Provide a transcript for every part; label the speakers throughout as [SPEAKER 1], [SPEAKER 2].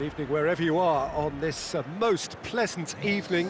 [SPEAKER 1] Evening wherever you are on this uh, most pleasant evening.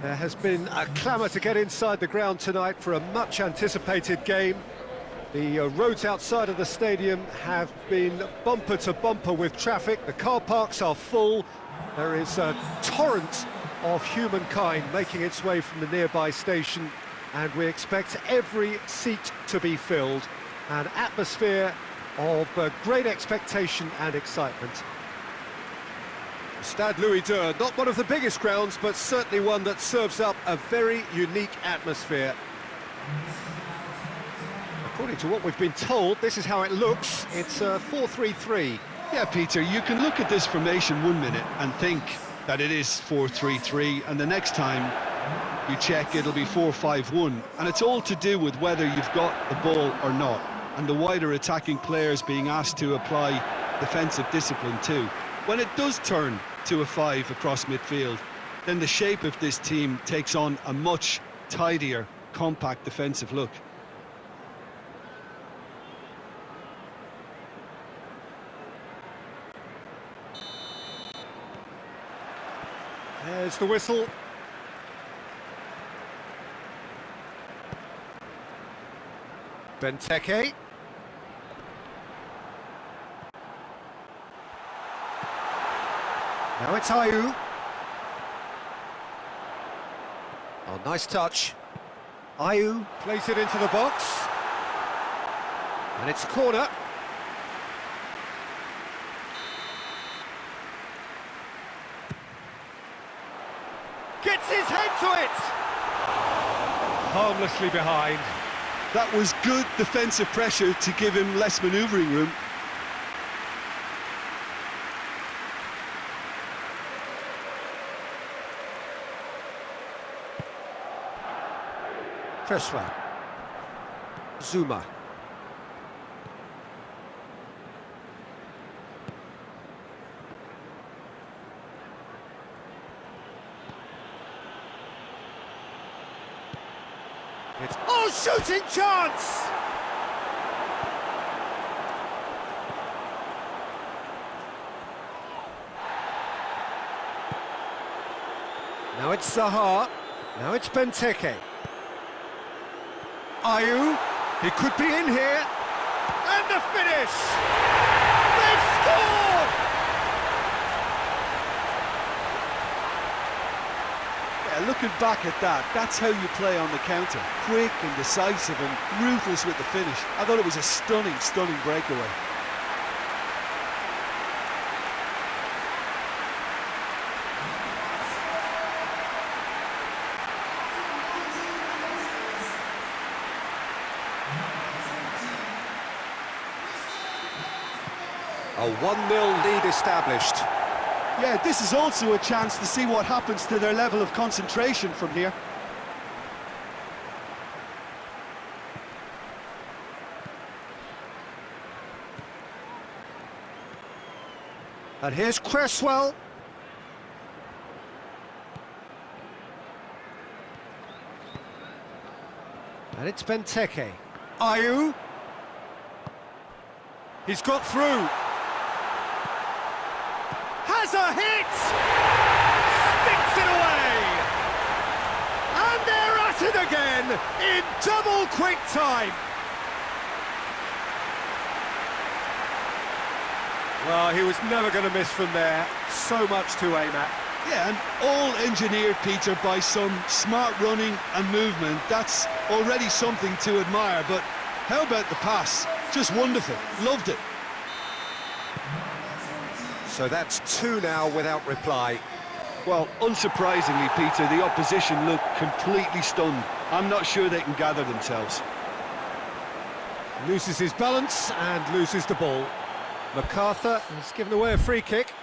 [SPEAKER 1] There has been a clamour to get inside the ground tonight for a much anticipated game. The uh, roads outside of the stadium have been bumper to bumper with traffic. The car parks are full. There is a torrent of humankind making its way from the nearby station and we expect every seat to be filled. An atmosphere of uh, great expectation and excitement. Stade Louis II, not one of the biggest grounds, but certainly one that serves up a very unique atmosphere. According to what we've been told, this is how it looks. It's uh, a 4-3-3.
[SPEAKER 2] Yeah, Peter, you can look at this formation one minute and think that it is 4-3-3, and the next time you check it'll be 4-5-1, and it's all to do with whether you've got the ball or not, and the wider attacking players being asked to apply defensive discipline too. When it does turn to a five across midfield, then the shape of this team takes on a much tidier, compact defensive look.
[SPEAKER 1] There's the whistle. Benteke. Now it's Ayew. Oh, nice touch. Ayew plays it into the box. And it's a corner. Gets his head to it! Harmlessly behind.
[SPEAKER 2] That was good defensive pressure to give him less manoeuvring room.
[SPEAKER 1] Cresswell. Zouma. It's oh shooting chance! Now it's Zaha. Now it's Benteke. Ayew, he could be in here. And the finish! They've scored!
[SPEAKER 2] Yeah, looking back at that, that's how you play on the counter. Quick and decisive and ruthless with the finish. I thought it was a stunning, stunning breakaway.
[SPEAKER 1] A 1-0 lead established.
[SPEAKER 2] Yeah, this is also a chance to see what happens to their level of concentration from here.
[SPEAKER 1] And here's Cresswell. And it's Benteke. Ayew. He's got through. Has a hit! Sticks it away! And they're at it again in double quick time. Well, he was never going to miss from there. So much to aim at.
[SPEAKER 2] Yeah, and all engineered, Peter, by some smart running and movement. That's already something to admire, but how about the pass? Just wonderful. Loved it.
[SPEAKER 1] So that's two now without reply.
[SPEAKER 2] Well, unsurprisingly, Peter, the opposition look completely stunned. I'm not sure they can gather themselves.
[SPEAKER 1] Loses his balance and loses the ball. McArthur has given away a free kick.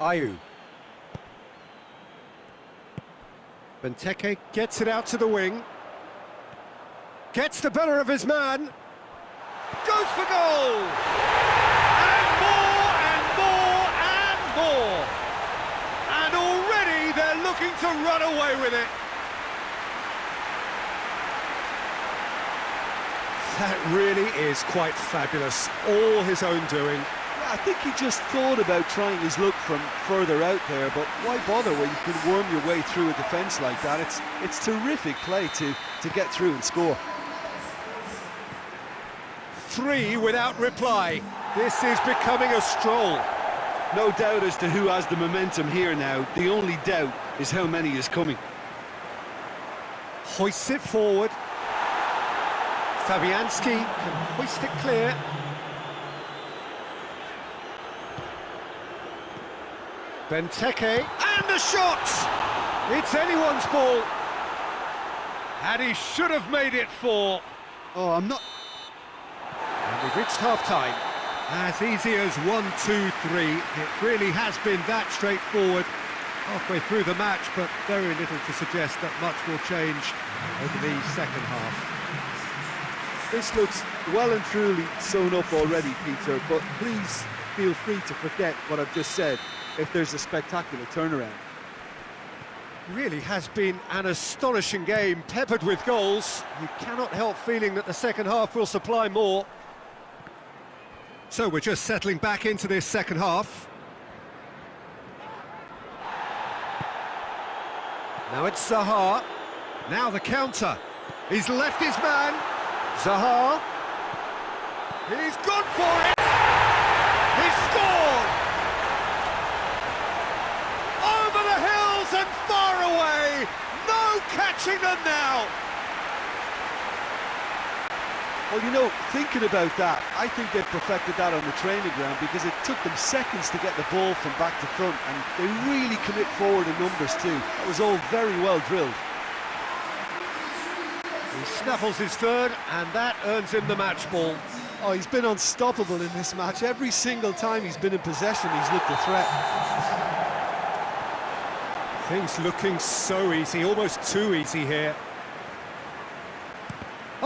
[SPEAKER 1] Ayew. Benteke gets it out to the wing. Gets the better of his man. Goes for goal! And more, and more, and more! And already they're looking to run away with it. That really is quite fabulous. All his own doing.
[SPEAKER 2] I think he just thought about trying his luck from further out there, but why bother when you can worm your way through a defence like that? It's it's terrific play to, to get through and score.
[SPEAKER 1] Three without reply. This is becoming a stroll.
[SPEAKER 2] No doubt as to who has the momentum here now. The only doubt is how many is coming.
[SPEAKER 1] Hoists it forward. Fabianski can hoist it clear. Benteke, and the shot! It's anyone's ball. And he should have made it four.
[SPEAKER 2] Oh, I'm not...
[SPEAKER 1] And we've reached half-time. As easy as one, two, three. It really has been that straightforward halfway through the match, but very little to suggest that much will change over the second half.
[SPEAKER 2] This looks well and truly sewn up already, Peter, but please feel free to forget what I've just said if there's a spectacular turnaround.
[SPEAKER 1] Really has been an astonishing game, peppered with goals. You cannot help feeling that the second half will supply more. So we're just settling back into this second half. Now it's Zaha. Now the counter. He's left his man. Zaha. He's gone for it. He's scored. Over the hills and far away. No catching them now.
[SPEAKER 2] Well, you know, thinking about that, I think they've perfected that on the training ground because it took them seconds to get the ball from back to front and they really commit forward in numbers too. That was all very well drilled.
[SPEAKER 1] He snaffles his third and that earns him the match ball.
[SPEAKER 2] Oh, he's been unstoppable in this match. Every single time he's been in possession, he's looked a threat.
[SPEAKER 1] Things looking so easy, almost too easy here.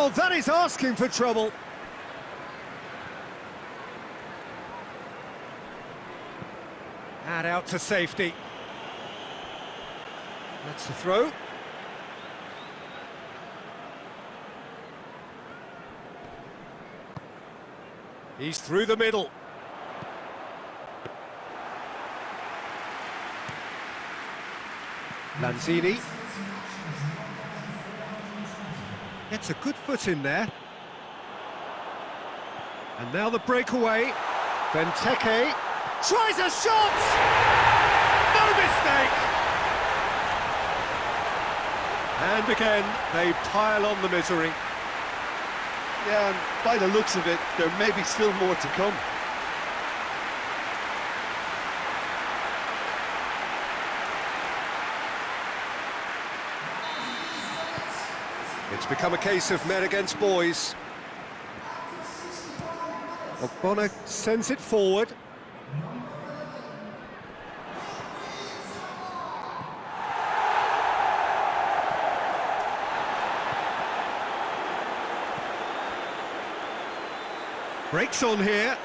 [SPEAKER 1] Oh, that is asking for trouble. And out to safety. That's the throw. He's through the middle. Lanzini. Gets a good foot in there. And now the breakaway. Benteke tries a shot! No mistake! And again, they pile on the misery.
[SPEAKER 2] Yeah, and by the looks of it, there may be still more to come.
[SPEAKER 1] Become a case of men against boys. Ogbonna sends it forward. Breaks on here.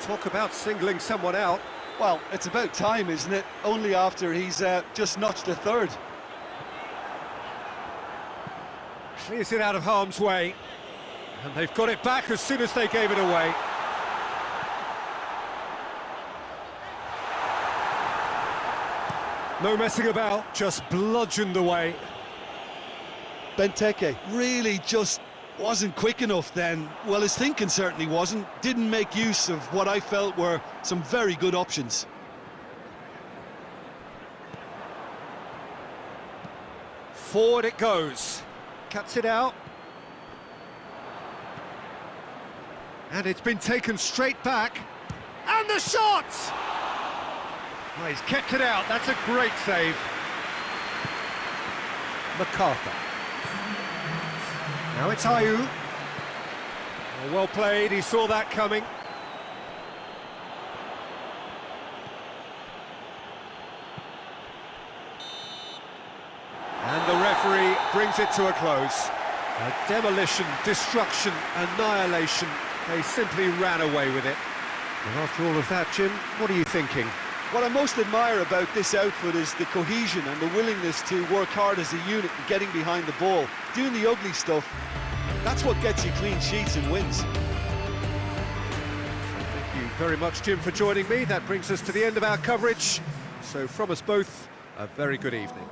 [SPEAKER 1] Talk about singling someone out.
[SPEAKER 2] Well, it's about time, isn't it? Only after he's uh, just notched a third.
[SPEAKER 1] Clears it out of harm's way. And they've got it back as soon as they gave it away. No messing about, just bludgeoned away.
[SPEAKER 2] Benteke really just wasn't quick enough then. Well, his thinking certainly wasn't. Didn't make use of what I felt were some very good options.
[SPEAKER 1] Forward it goes. Cuts it out. And it's been taken straight back. And the shot! Well, he's kept it out. That's a great save. McArthur. Now it's Ayew. Oh, well played, he saw that coming. And the referee brings it to a close. A demolition, destruction, annihilation. They simply ran away with it. And after all of that, Jim, what are you thinking?
[SPEAKER 2] What I most admire about this outfit is the cohesion and the willingness to work hard as a unit and getting behind the ball. Doing the ugly stuff That's what gets you clean sheets and wins.
[SPEAKER 1] Thank you very much, Jim, for joining me. That brings us to the end of our coverage. So from us both, a very good evening.